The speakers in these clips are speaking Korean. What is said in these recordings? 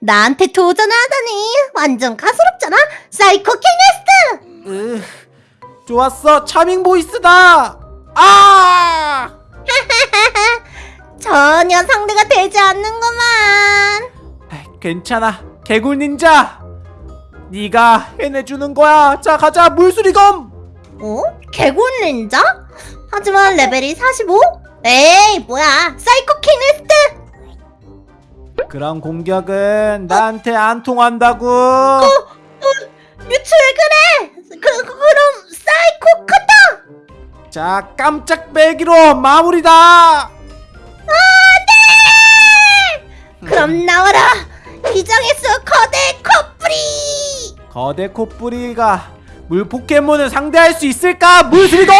나한테 도전을 하다니. 완전 가소롭잖아. 사이코 으, 좋았어 차밍 보이스다! 아! 전혀 상대가 되지 않는구만. 괜찮아 개굴 닌자. 네가 해내주는 거야. 자 가자 물수리검! 어? 개굴 닌자? 하지만 레벨이 45? 에이 뭐야. 사이코키네시스 그런 공격은 나한테 안 통한다고. 뮤츠 왜 그래? 그, 그 그럼 사이코 커터 자 깜짝베기로 마무리다. 그럼 나와라. 기장에서 거대 코뿌리! 거대 코뿌리가 물 포켓몬을 상대할 수 있을까? 물수리검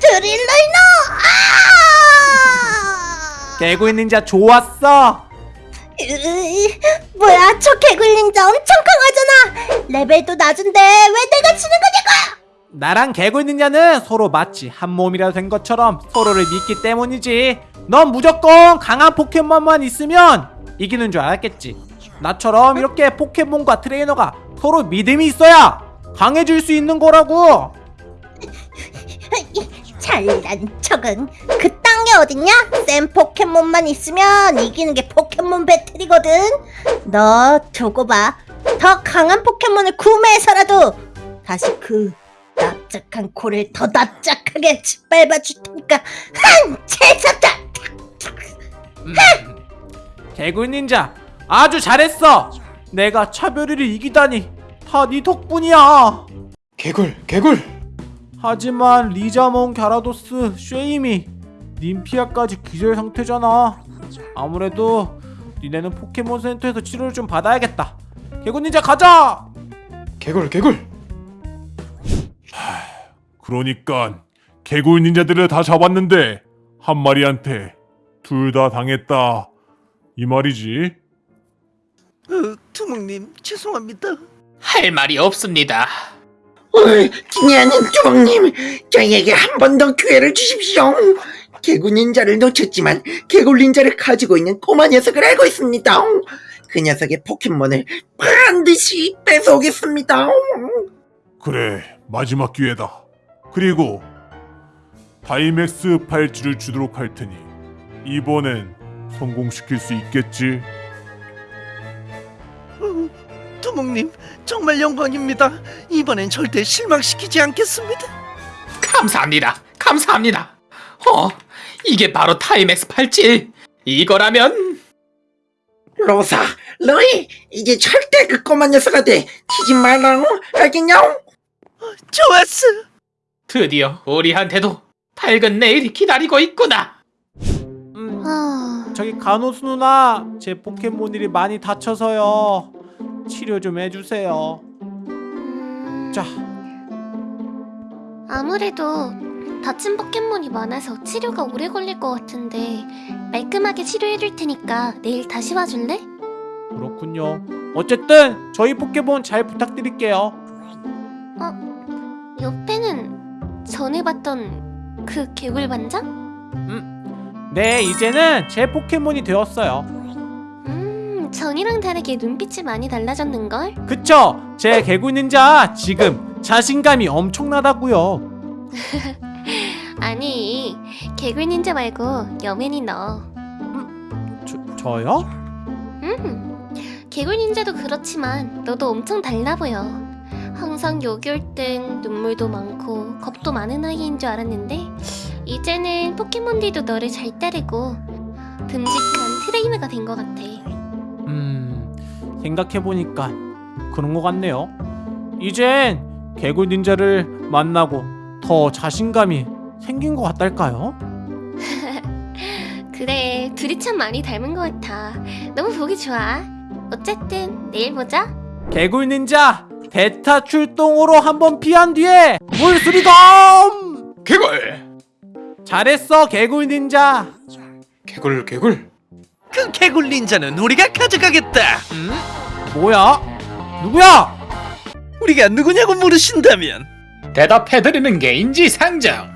드릴라이너! 아! 개굴 닌자 좋았어 뭐야 저 개굴 닌자 엄청 강하잖아 레벨도 낮은데 왜 내가 지는 거냐고 나랑 개굴 닌자는 서로 마치 한 몸이라 된 것처럼 서로를 믿기 때문이지. 넌 무조건 강한 포켓몬만 있으면 이기는 줄 알았겠지. 나처럼 이렇게 포켓몬과 트레이너가 서로 믿음이 있어야 강해질 수 있는 거라고. 잘난 척은 그딴 게 어딨냐? 센 포켓몬만 있으면 이기는 게 포켓몬 배틀이거든 너 두고 봐더 강한 포켓몬을 구매해서라도 다시 그 납작한 코를 더 납작하게 짓밟아 줄 테니까 한 채석다 개굴 닌자 아주 잘했어. 내가 차별이를 이기다니 다 네 덕분이야. 개굴 개굴 하지만 리자몽, 갸라도스, 쉐이미, 님피아까지 기절 상태잖아. 아무래도 니네는 포켓몬 센터에서 치료를 좀 받아야겠다. 개굴 닌자 가자. 개굴 개굴 그러니까 개굴 닌자들을 다 잡았는데 한 마리한테 둘 다 당했다 이 말이지. 어, 두목님 죄송합니다. 할 말이 없습니다. 기냐는 두목님 저희에게 한 번 더 기회를 주십시오. 개굴 닌자를 놓쳤지만 개굴 닌자를 가지고 있는 꼬마 녀석을 알고 있습니다. 그 녀석의 포켓몬을 반드시 뺏어오겠습니다. 그래 마지막 기회다. 그리고 다이맥스 팔찌를 주도록 할 테니 이번엔 성공시킬 수 있겠지. 어, 두목님 정말 영광입니다. 이번엔 절대 실망시키지 않겠습니다. 감사합니다. 감사합니다. 어, 이게 바로 타임엑스 팔찌. 이거라면 로사, 너희 이제 절대 그 꼬마 녀석한테 지지 말라고 알겠냐? 좋았어. 드디어 우리한테도 밝은 내일이 기다리고 있구나. 음, 아... 저기 간호수 누나 제 포켓몬들이 많이 다쳐서요. 치료 좀 해주세요. 자, 아무래도 다친 포켓몬이 많아서 치료가 오래 걸릴 것 같은데 말끔하게 치료해줄 테니까 내일 다시 와줄래? 그렇군요. 어쨌든 저희 포켓몬 잘 부탁드릴게요. 옆에는 전에 봤던 그 개굴 반장? 네, 이제는 제 포켓몬이 되었어요. 음, 전이랑 다르게 눈빛이 많이 달라졌는걸? 그쵸? 제 개구 닌자 지금 자신감이 엄청나다고요. 아니, 개굴 닌자 말고 여맨이 너. 저, 저요? 음, 개굴 닌자도 그렇지만 너도 엄청 달라 보여. 항상 땐 눈물도 많고 겁도 많은 아이인 줄 알았는데 이제는 포켓몬들도 너를 잘 따르고 듬직한 트레이너가 된 것 같아. 음, 생각해보니까 그런 것 같네요. 이젠 개구 닌자를 만나고 더 자신감이 생긴 것 같달까요? 그래, 둘이 참 많이 닮은 것 같아. 너무 보기 좋아. 어쨌든 내일 보자. 개굴 닌자 대타 출동으로 한번 피한 뒤에 물수리검! 개굴. 잘했어 개굴 닌자. 개굴 개굴 그 개굴 닌자는 우리가 가져가겠다. 음? 뭐야? 누구야? 우리가 누구냐고 물으신다면 대답해드리는 게 인지상정.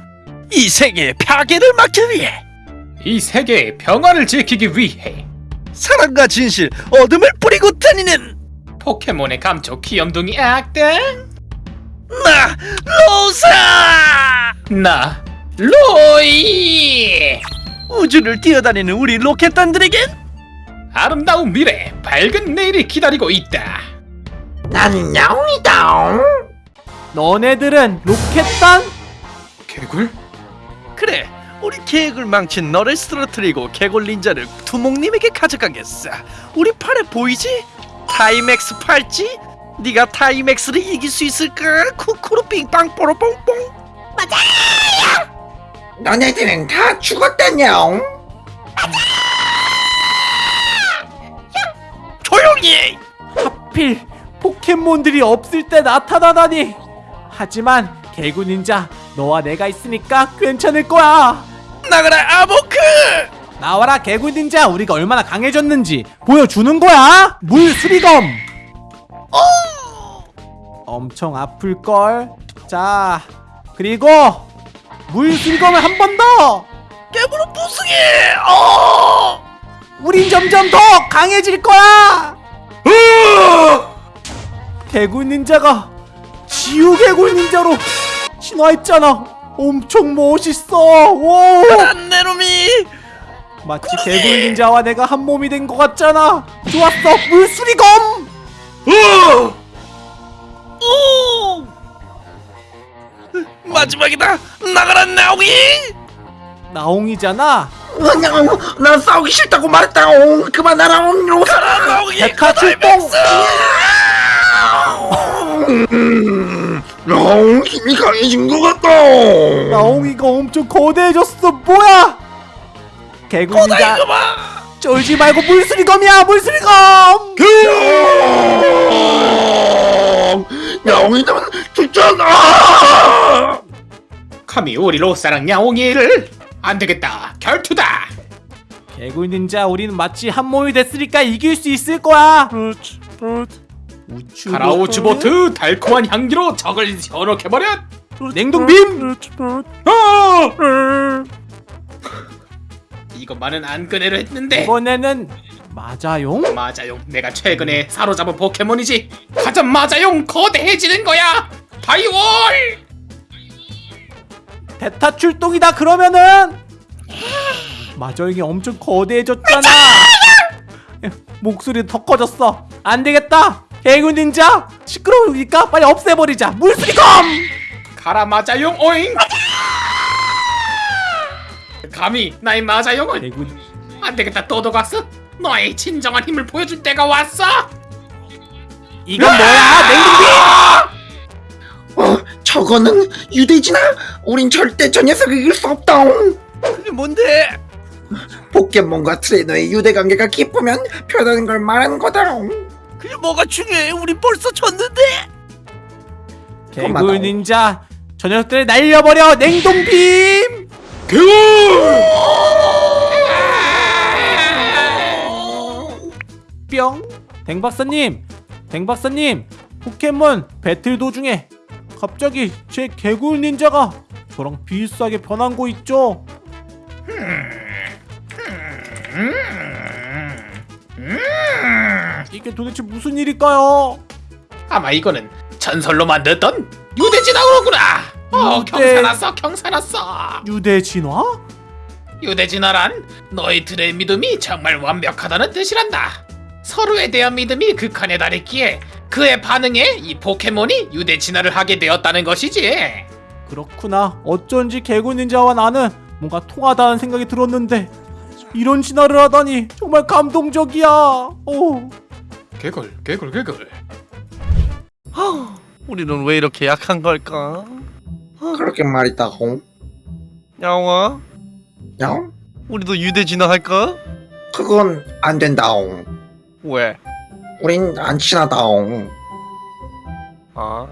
이 세계의 파괴를 막기 위해 이 세계의 평화를 지키기 위해 사랑과 진실, 어둠을 뿌리고 다니는 포켓몬의 감초 귀염둥이 악당 나 로사! 나 로이 우주를 뛰어다니는 우리 로켓단들에겐 아름다운 미래 밝은 내일이 기다리고 있다 나는 야옹이다. 너네들은 로켓단? 개굴? 그래 우리 계획을 망친 너를 쓰러뜨리고 개굴닌자를 두목님에게 가져가겠어 우리 팔에 보이지? 다이맥스 팔찌? 네가 다이맥스를 이길 수 있을까? 쿠쿠루 빙빵 뽀로 뽕뽕 너네들은 다 죽었다냥. 조용히 해! 하필 포켓몬들이 없을 때 나타나다니. 하지만 개구 닌자 너와 내가 있으니까 괜찮을 거야. 나가라 아보크! 나와라 개구 닌자 우리가 얼마나 강해졌는지 보여주는 거야. 물 수리검. 엄청 아플 걸. 자 그리고 물 수리검을 한 번 더. 깨부로 부승해! 어! 우린 점점 더 강해질 거야. 개굴 닌자가 지우 개굴 닌자로 진화했잖아. 엄청 멋있어. 오. 내 놈이! 마치 개굴 닌자와 내가 한 몸이 된 것 같잖아. 좋았어. 물수리검. 오! 마지막이다! 나가라 나오기! 나옹이잖아. 그냥 난 싸우기 싫다고 말했다 옹. 그만하라 로사. 나오기! 백화 출동. 옹 힘이 강해진 것 같다. 나옹이가 엄청 거대해졌어. 뭐야? 봐! 쫄지 말고 물수리검이야. 물수리검. 야옹이는 죽잖아. 감히 우리 로사랑 야옹이를. 안 되겠다. 결투다. 개굴 닌자 우리는 마치 한 몸이 됐으니까 이길 수 있을 거야. 우추 가라우츠보트. 달콤한 향기로 적을 현혹해버려. 냉동빔. 이것만은 안 꺼내려 했는데. 이번에는 맞아용. 마자용. 내가 최근에 사로잡은 포켓몬이지. 가장 마자용 거대해지는 거야. 바이올 대타 출동이다 그러면은 마저용이 엄청 거대해졌잖아. 목소리 더 커졌어. 안 되겠다. 개구 닌자 시끄러우니까 빨리 없애버리자. 물수리검. 가라 마자용 오잉 감히 나의 마자용을 개구 안 되겠다 또도각스 너의 진정한 힘을 보여줄 때가 왔어 이건 뭐야? 냉동빔. 어, 저거는 유대지나. 우린 절대 저 녀석을 이길 수 없다옹. 그게 뭔데? 포켓몬과 트레이너의 유대 관계가 깊으면 편하는 걸 말하는 거다옹. 그게 뭐가 중요해? 우리 벌써 졌는데? 개구. 닌자 저 녀석들 날려버려. 냉동빔. 뿅. 댕박사님, 댕박사님, 포켓몬 배틀 도중에 갑자기 제 개굴 닌자가 저랑 비슷하게 변한 거 있죠? 이게 도대체 무슨 일일까요? 아마 이거는 전설로 만들었던 유대진화구나 어 유대- 경사났어 경사났어 유대 진화? 유대진화란 너희들의 믿음이 정말 완벽하다는 뜻이란다. 서로에 대한 믿음이 극한에 달했기에 그의 반응에 이 포켓몬이 유대 진화를 하게 되었다는 것이지. 그렇구나. 어쩐지 개굴 닌자와 나는 뭔가 통하다는 생각이 들었는데 이런 진화를 하다니 정말 감동적이야. 오. 개굴 개굴 개굴 우리는 왜 이렇게 약한 걸까? 그렇게 말이다옹. 야옹아, 야옹? 우리도 유대 진화할까? 그건 안 된다옹. 왜? 우린 안 친하다옹. 아,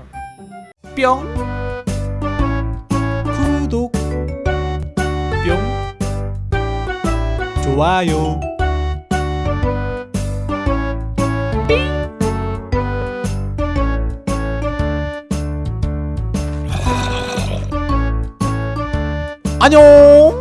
뿅. 구독. 뿅. 좋아요. 안녕